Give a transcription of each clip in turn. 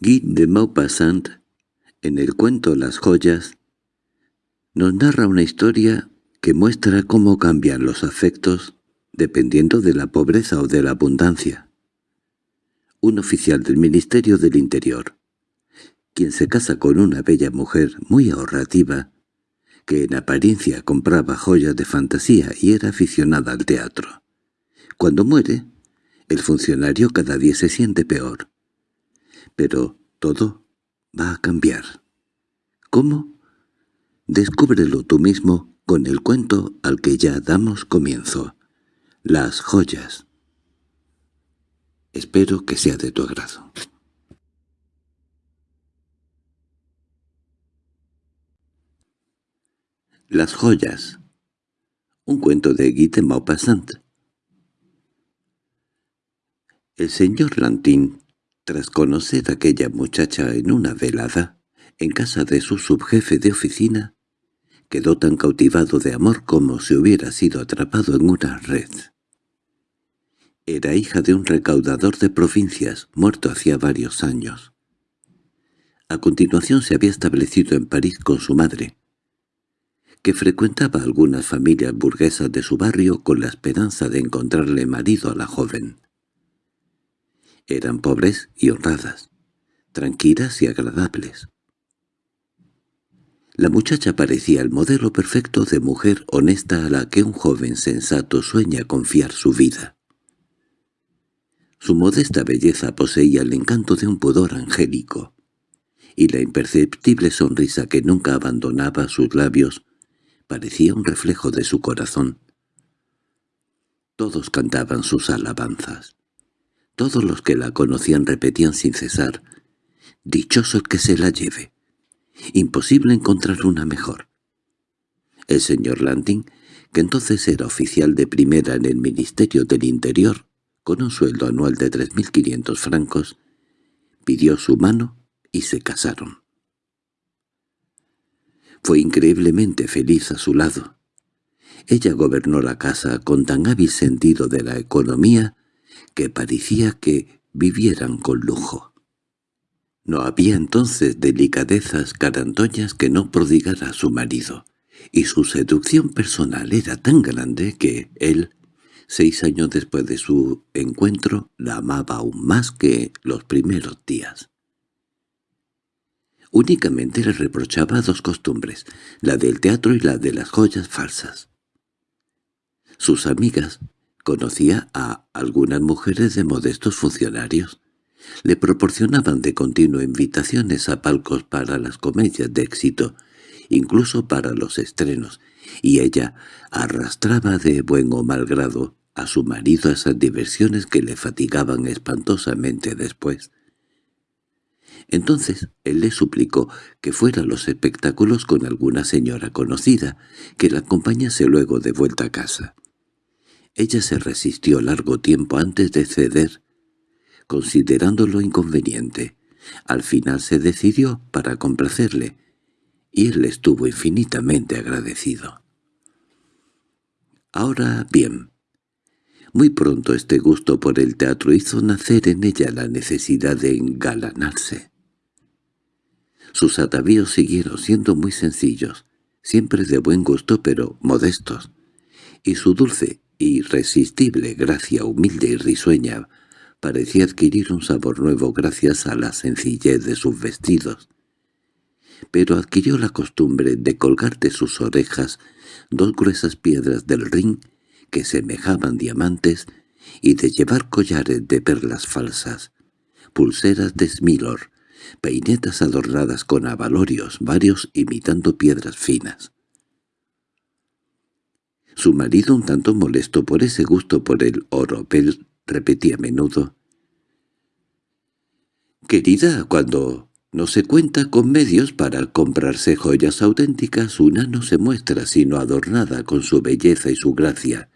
Guy de Maupassant, en el cuento Las joyas, nos narra una historia que muestra cómo cambian los afectos dependiendo de la pobreza o de la abundancia. Un oficial del Ministerio del Interior, quien se casa con una bella mujer muy ahorrativa, que en apariencia compraba joyas de fantasía y era aficionada al teatro. Cuando muere, el funcionario cada día se siente peor. Pero todo va a cambiar. ¿Cómo? Descúbrelo tú mismo con el cuento al que ya damos comienzo. Las joyas. Espero que sea de tu agrado. Las joyas. Un cuento de Guy de Maupassant. El señor Lantín, tras conocer a aquella muchacha en una velada, en casa de su subjefe de oficina, quedó tan cautivado de amor como si hubiera sido atrapado en una red. Era hija de un recaudador de provincias, muerto hacía varios años. A continuación se había establecido en París con su madre, que frecuentaba algunas familias burguesas de su barrio con la esperanza de encontrarle marido a la joven. Eran pobres y honradas, tranquilas y agradables. La muchacha parecía el modelo perfecto de mujer honesta a la que un joven sensato sueña confiar su vida. Su modesta belleza poseía el encanto de un pudor angélico, y la imperceptible sonrisa que nunca abandonaba sus labios parecía un reflejo de su corazón. Todos cantaban sus alabanzas. Todos los que la conocían repetían sin cesar, «Dichoso el que se la lleve. Imposible encontrar una mejor». El señor Landing, que entonces era oficial de primera en el Ministerio del Interior, con un sueldo anual de 3.500 francos, pidió su mano y se casaron. Fue increíblemente feliz a su lado. Ella gobernó la casa con tan hábil sentido de la economía que parecía que vivieran con lujo. No había entonces delicadezas carantoñas que no prodigara su marido, y su seducción personal era tan grande que él, seis años después de su encuentro, la amaba aún más que los primeros días. Únicamente le reprochaba dos costumbres, la del teatro y la de las joyas falsas. Sus amigas, Conocía a algunas mujeres de modestos funcionarios. Le proporcionaban de continuo invitaciones a palcos para las comedias de éxito, incluso para los estrenos, y ella arrastraba de buen o mal grado a su marido a esas diversiones que le fatigaban espantosamente después. Entonces él le suplicó que fuera a los espectáculos con alguna señora conocida, que la acompañase luego de vuelta a casa. Ella se resistió largo tiempo antes de ceder, considerándolo inconveniente. Al final se decidió para complacerle, y él estuvo infinitamente agradecido. Ahora bien, muy pronto este gusto por el teatro hizo nacer en ella la necesidad de engalanarse. Sus atavíos siguieron siendo muy sencillos, siempre de buen gusto pero modestos, y su dulce irresistible gracia humilde y risueña parecía adquirir un sabor nuevo gracias a la sencillez de sus vestidos. Pero adquirió la costumbre de colgar de sus orejas dos gruesas piedras del ring que semejaban diamantes y de llevar collares de perlas falsas, pulseras de esmilor, peinetas adornadas con abalorios varios imitando piedras finas. Su marido, un tanto molesto por ese gusto por el oropel, repetía a menudo. «Querida, cuando no se cuenta con medios para comprarse joyas auténticas, una no se muestra sino adornada con su belleza y su gracia,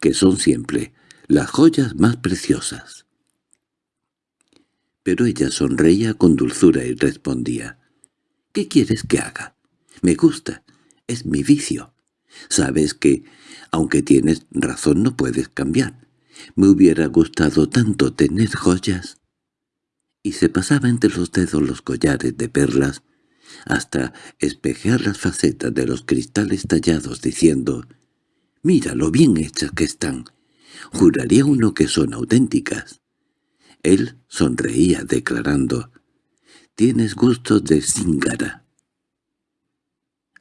que son siempre las joyas más preciosas». Pero ella sonreía con dulzura y respondía, «¿Qué quieres que haga? Me gusta, es mi vicio. Sabes que, aunque tienes razón, no puedes cambiar. Me hubiera gustado tanto tener joyas. y se pasaba entre los dedos los collares de perlas hasta espejear las facetas de los cristales tallados diciendo «Mira lo bien hechas que están. Juraría uno que son auténticas». Él sonreía declarando «Tienes gusto de zingara».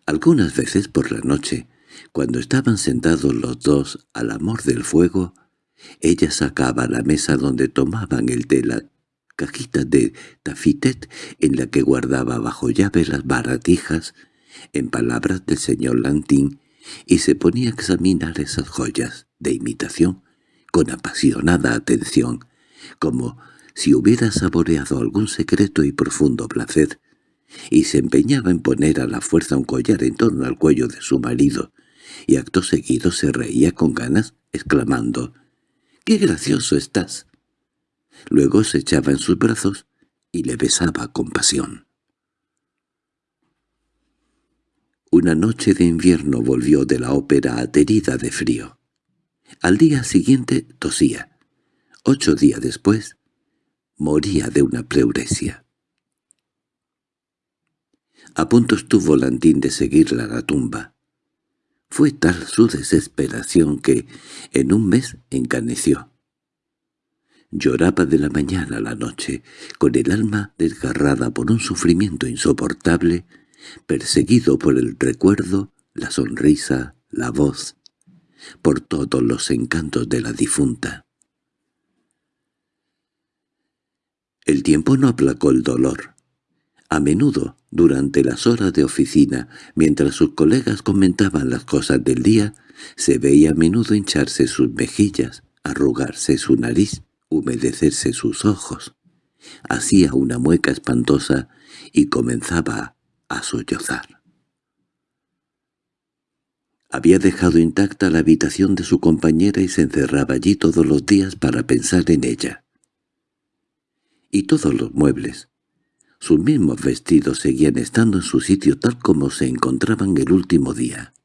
Algunas veces por la noche, cuando estaban sentados los dos al amor del fuego, ella sacaba la mesa donde tomaban el té la cajita de tafitet en la que guardaba bajo llave las baratijas, en palabras del señor Lantín, y se ponía a examinar esas joyas de imitación con apasionada atención, como si hubiera saboreado algún secreto y profundo placer, y se empeñaba en poner a la fuerza un collar en torno al cuello de su marido, y acto seguido se reía con ganas, exclamando «¡Qué gracioso estás!». Luego se echaba en sus brazos y le besaba con pasión. Una noche de invierno volvió de la ópera aterida de frío. Al día siguiente tosía. Ocho días después, moría de una pleuresia. A punto estuvo Lantín de seguirla a la tumba. Fue tal su desesperación que en un mes encaneció. Lloraba de la mañana a la noche, con el alma desgarrada por un sufrimiento insoportable, perseguido por el recuerdo, la sonrisa, la voz, por todos los encantos de la difunta. El tiempo no aplacó el dolor. A menudo, durante las horas de oficina, mientras sus colegas comentaban las cosas del día, se veía a menudo hincharse sus mejillas, arrugarse su nariz, humedecerse sus ojos. Hacía una mueca espantosa y comenzaba a sollozar. Había dejado intacta la habitación de su compañera y se encerraba allí todos los días para pensar en ella. Y todos los muebles, sus mismos vestidos seguían estando en su sitio tal como se encontraban el último día.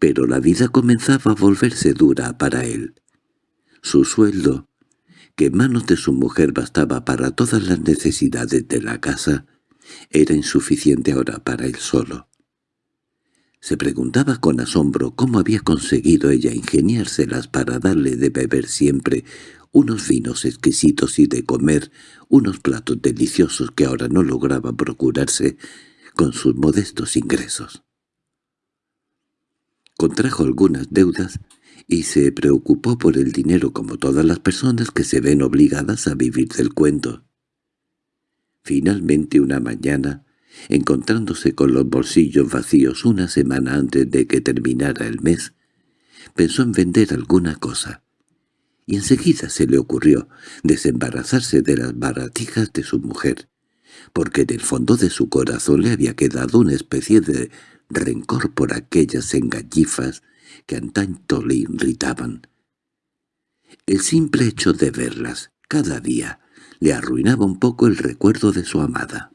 Pero la vida comenzaba a volverse dura para él. Su sueldo, que en manos de su mujer bastaba para todas las necesidades de la casa, era insuficiente ahora para él solo. Se preguntaba con asombro cómo había conseguido ella ingeniárselas para darle de beber siempre unos vinos exquisitos y de comer unos platos deliciosos que ahora no lograba procurarse con sus modestos ingresos. Contrajo algunas deudas y se preocupó por el dinero como todas las personas que se ven obligadas a vivir del cuento. Finalmente una mañana, encontrándose con los bolsillos vacíos una semana antes de que terminara el mes, pensó en vender alguna cosa, y enseguida se le ocurrió desembarazarse de las baratijas de su mujer, porque en el fondo de su corazón le había quedado una especie de rencor por aquellas engallifas que antaño le irritaban. El simple hecho de verlas, cada día, le arruinaba un poco el recuerdo de su amada.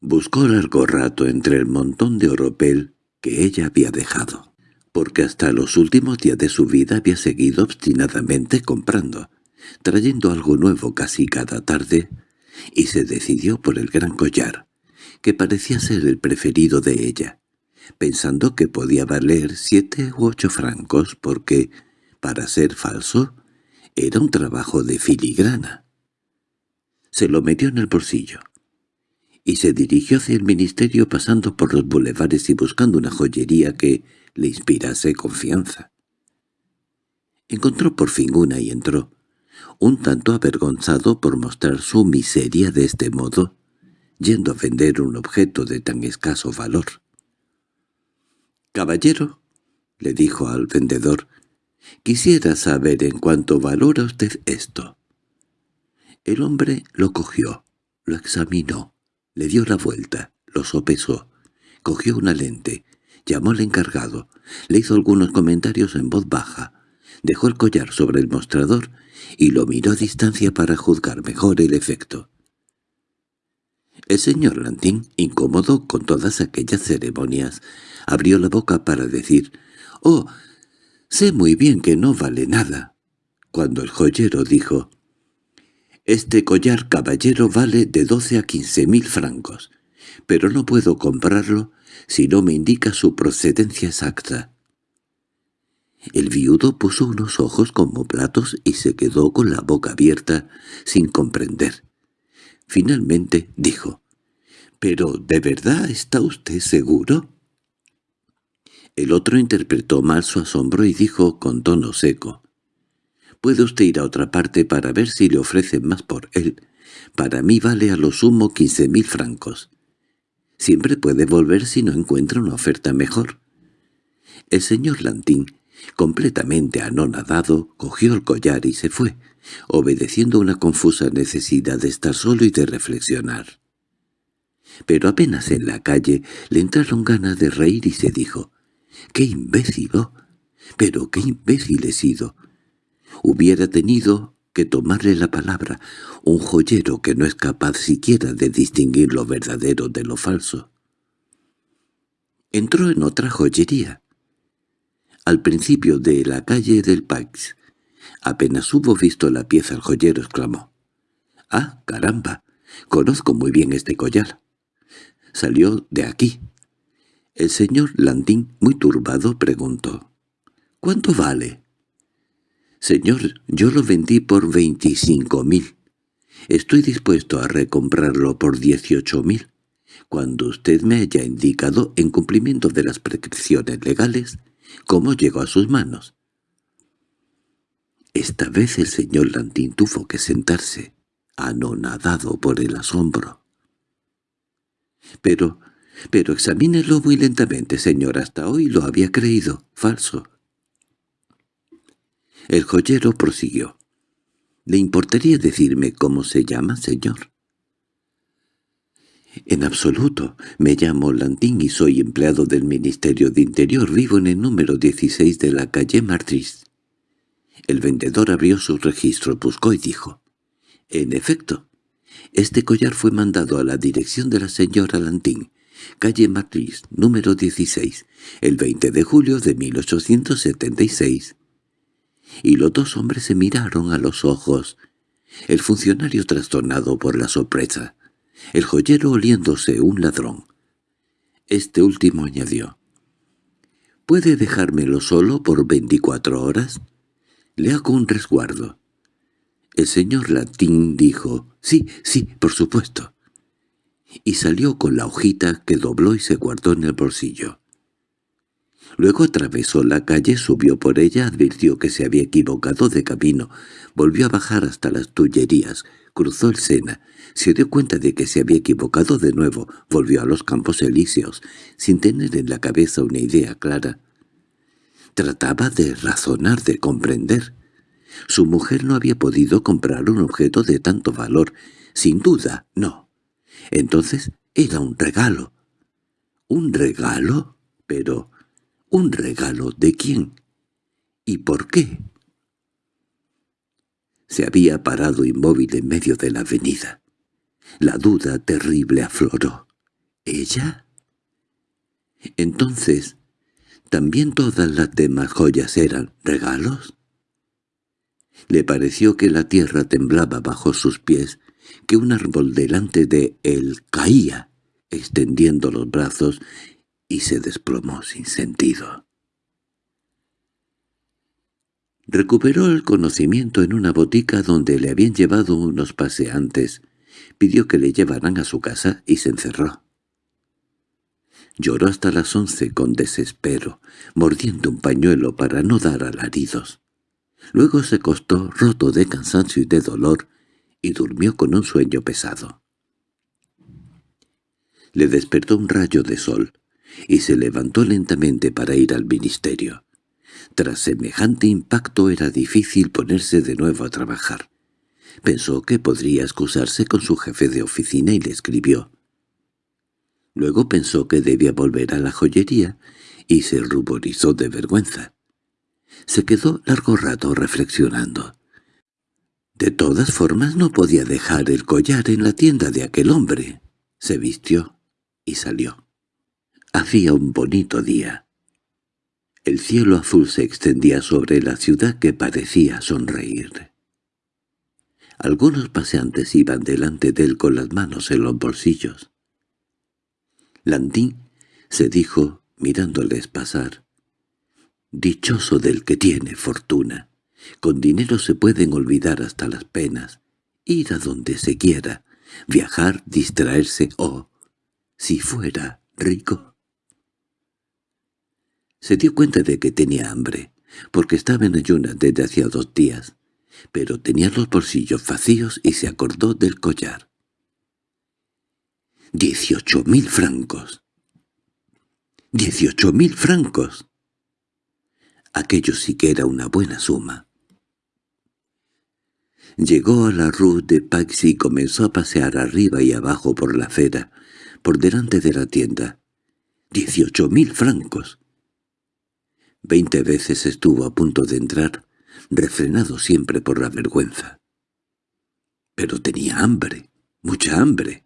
Buscó largo rato entre el montón de oropel que ella había dejado, porque hasta los últimos días de su vida había seguido obstinadamente comprando, trayendo algo nuevo casi cada tarde, y se decidió por el gran collar, que parecía ser el preferido de ella, pensando que podía valer siete u ocho francos porque, para ser falso, era un trabajo de filigrana. Se lo metió en el bolsillo y se dirigió hacia el ministerio pasando por los bulevares y buscando una joyería que le inspirase confianza. Encontró por fin una y entró, un tanto avergonzado por mostrar su miseria de este modo, yendo a vender un objeto de tan escaso valor. «Caballero», le dijo al vendedor, «quisiera saber en cuánto valora usted esto». El hombre lo cogió, lo examinó, le dio la vuelta, lo sopesó, cogió una lente, llamó al encargado, le hizo algunos comentarios en voz baja, dejó el collar sobre el mostrador y lo miró a distancia para juzgar mejor el efecto. El señor Lantín, incómodo con todas aquellas ceremonias, abrió la boca para decir «Oh, sé muy bien que no vale nada», cuando el joyero dijo Este collar caballero vale de doce a quince mil francos, pero no puedo comprarlo si no me indica su procedencia exacta. El viudo puso unos ojos como platos y se quedó con la boca abierta, sin comprender. Finalmente dijo, «¿Pero de verdad está usted seguro?» El otro interpretó mal su asombro y dijo con tono seco, «Puede usted ir a otra parte para ver si le ofrecen más por él. Para mí vale a lo sumo quince mil francos. Siempre puede volver si no encuentra una oferta mejor». El señor Lantín, completamente anonadado, cogió el collar y se fue, obedeciendo una confusa necesidad de estar solo y de reflexionar. Pero apenas en la calle le entraron ganas de reír y se dijo, «¡Qué imbécil! Oh! ¡Pero qué imbécil he sido!» Hubiera tenido que tomarle la palabra, un joyero que no es capaz siquiera de distinguir lo verdadero de lo falso. Entró en otra joyería. Al principio de la calle del Pax, apenas hubo visto la pieza el joyero exclamó. «¡Ah, caramba! Conozco muy bien este collar. Salió de aquí». El señor Landín, muy turbado, preguntó. «¿Cuánto vale?» «Señor, yo lo vendí por veinticinco mil. Estoy dispuesto a recomprarlo por dieciocho mil, cuando usted me haya indicado, en cumplimiento de las prescripciones legales, cómo llegó a sus manos». Esta vez el señor Landín tuvo que sentarse, anonadado por el asombro. «Pero, pero examínelo muy lentamente, señor. Hasta hoy lo había creído. Falso. El joyero prosiguió. —¿Le importaría decirme cómo se llama, señor? —En absoluto. Me llamo Lantín y soy empleado del Ministerio de Interior. Vivo en el número 16 de la calle Martris. El vendedor abrió su registro, buscó y dijo. —En efecto, este collar fue mandado a la dirección de la señora Lantín, calle Martris, número 16, el 20 de julio de 1876 y los dos hombres se miraron a los ojos, el funcionario trastornado por la sorpresa, el joyero oliéndose un ladrón. Este último añadió, «¿Puede dejármelo solo por veinticuatro horas? Le hago un resguardo». El señor Latín dijo, «Sí, sí, por supuesto», y salió con la hojita que dobló y se guardó en el bolsillo. Luego atravesó la calle, subió por ella, advirtió que se había equivocado de camino, volvió a bajar hasta las Tullerías, cruzó el Sena, se dio cuenta de que se había equivocado de nuevo, volvió a los Campos Elíseos, sin tener en la cabeza una idea clara. Trataba de razonar, de comprender. Su mujer no había podido comprar un objeto de tanto valor. Sin duda, no. Entonces era un regalo. ¿Un regalo? Pero ¿Un regalo de quién? ¿Y por qué? Se había parado inmóvil en medio de la avenida. La duda terrible afloró. ¿Ella? Entonces, ¿también todas las demás joyas eran regalos? Le pareció que la tierra temblaba bajo sus pies, que un árbol delante de él caía, extendiendo los brazos y se desplomó sin sentido. Recuperó el conocimiento en una botica donde le habían llevado unos paseantes, pidió que le llevaran a su casa y se encerró. Lloró hasta las once con desespero, mordiendo un pañuelo para no dar alaridos. Luego se acostó roto de cansancio y de dolor y durmió con un sueño pesado. Le despertó un rayo de sol y se levantó lentamente para ir al ministerio. Tras semejante impacto era difícil ponerse de nuevo a trabajar. Pensó que podría excusarse con su jefe de oficina y le escribió. Luego pensó que debía volver a la joyería y se ruborizó de vergüenza. Se quedó largo rato reflexionando. De todas formas no podía dejar el collar en la tienda de aquel hombre. Se vistió y salió. Hacía un bonito día. El cielo azul se extendía sobre la ciudad que parecía sonreír. Algunos paseantes iban delante de él con las manos en los bolsillos. Landín se dijo, mirándoles pasar, «Dichoso del que tiene fortuna. Con dinero se pueden olvidar hasta las penas, ir a donde se quiera, viajar, distraerse o, si fuera rico». Se dio cuenta de que tenía hambre, porque estaba en ayunas desde hacía dos días pero tenía los bolsillos vacíos y se acordó del collar. ¡Dieciocho mil francos! ¡Dieciocho mil francos! Aquello sí que era una buena suma. Llegó a la rue de Pax y comenzó a pasear arriba y abajo por la acera, por delante de la tienda. ¡Dieciocho mil francos! Veinte veces estuvo a punto de entrar, refrenado siempre por la vergüenza. Pero tenía hambre, mucha hambre,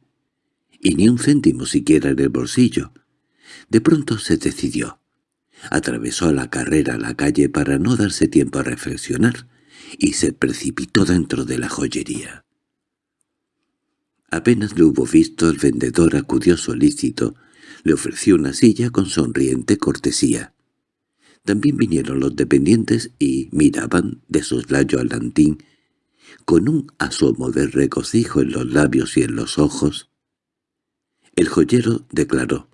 y ni un céntimo siquiera en el bolsillo. De pronto se decidió. Atravesó a la carrera la calle para no darse tiempo a reflexionar y se precipitó dentro de la joyería. Apenas le hubo visto, el vendedor acudió solícito, le ofreció una silla con sonriente cortesía. También vinieron los dependientes y miraban de soslayo al Lantín, con un asomo de regocijo en los labios y en los ojos. El joyero declaró,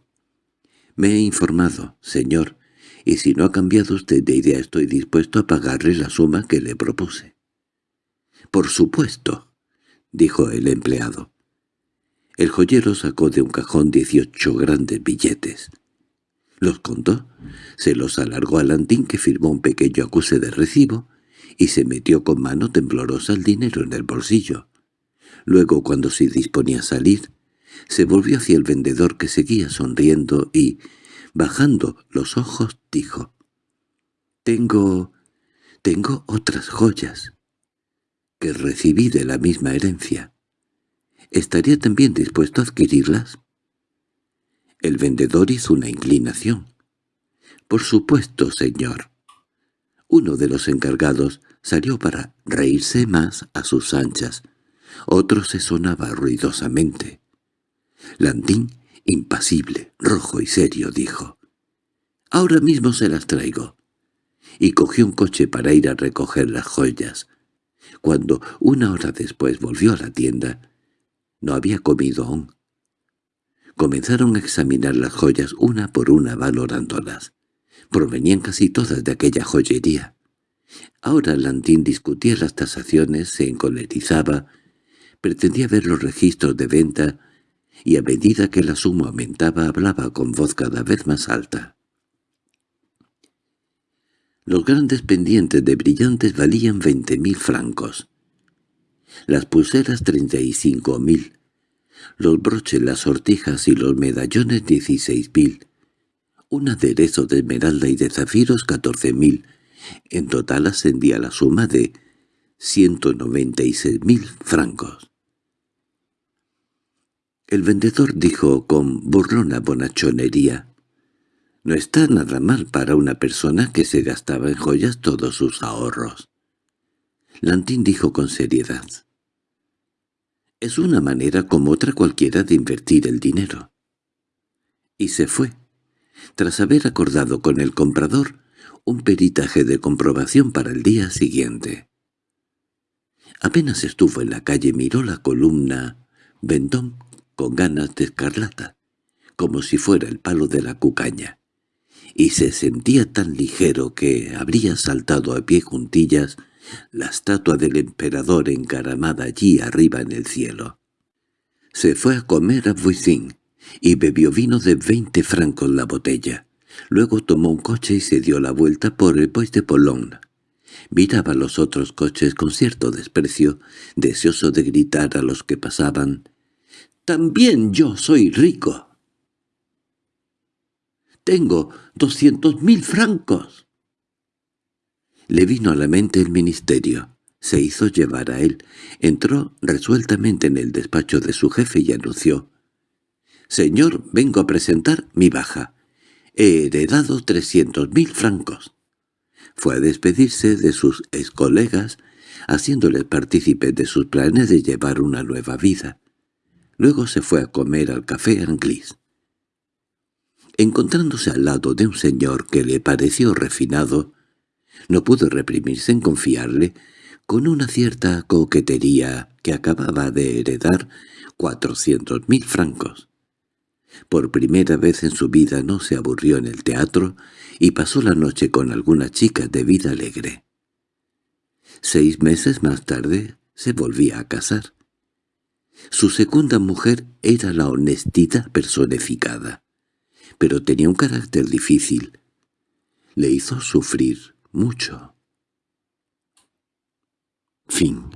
«Me he informado, señor, y si no ha cambiado usted de idea estoy dispuesto a pagarle la suma que le propuse». «Por supuesto», dijo el empleado. El joyero sacó de un cajón dieciocho grandes billetes. Los contó, se los alargó a Lantín que firmó un pequeño acuse de recibo y se metió con mano temblorosa el dinero en el bolsillo. Luego, cuando se disponía a salir, se volvió hacia el vendedor que seguía sonriendo y, bajando los ojos, dijo, «Tengo... tengo otras joyas que recibí de la misma herencia. ¿Estaría también dispuesto a adquirirlas?» El vendedor hizo una inclinación. —Por supuesto, señor. Uno de los encargados salió para reírse más a sus anchas. Otro se sonaba ruidosamente. Landín, impasible, rojo y serio, dijo. —Ahora mismo se las traigo. Y cogió un coche para ir a recoger las joyas. Cuando una hora después volvió a la tienda, no había comido aún. Comenzaron a examinar las joyas una por una valorándolas. Provenían casi todas de aquella joyería. Ahora Lantín discutía las tasaciones, se encolerizaba, pretendía ver los registros de venta y a medida que la suma aumentaba hablaba con voz cada vez más alta. Los grandes pendientes de brillantes valían veinte mil francos. Las pulseras treinta y cinco mil, los broches, las sortijas y los medallones dieciséis mil, un aderezo de esmeralda y de zafiros catorce mil. En total ascendía la suma de ciento noventa y seis mil francos. El vendedor dijo con burlona bonachonería, «No está nada mal para una persona que se gastaba en joyas todos sus ahorros». Lantín dijo con seriedad, es una manera como otra cualquiera de invertir el dinero. Y se fue, tras haber acordado con el comprador un peritaje de comprobación para el día siguiente. Apenas estuvo en la calle miró la columna Vendón con ganas de escarlata, como si fuera el palo de la cucaña, y se sentía tan ligero que habría saltado a pie juntillas la estatua del emperador encaramada allí arriba en el cielo. Se fue a comer a Vuissin y bebió vino de veinte francos la botella. Luego tomó un coche y se dio la vuelta por el Bois de Boulogne. Miraba los otros coches con cierto desprecio, deseoso de gritar a los que pasaban, «¡También yo soy rico!» «¡Tengo doscientos mil francos!» Le vino a la mente el ministerio. Se hizo llevar a él. Entró resueltamente en el despacho de su jefe y anunció. «Señor, vengo a presentar mi baja. He heredado trescientos mil francos». Fue a despedirse de sus ex colegas, haciéndoles partícipes de sus planes de llevar una nueva vida. Luego se fue a comer al café Anglis. Encontrándose al lado de un señor que le pareció refinado, no pudo reprimirse en confiarle, con una cierta coquetería que acababa de heredar, cuatrocientos mil francos. Por primera vez en su vida no se aburrió en el teatro y pasó la noche con algunas chicas de vida alegre. Seis meses más tarde se volvía a casar. Su segunda mujer era la honestidad personificada, pero tenía un carácter difícil. Le hizo sufrir mucho. Fin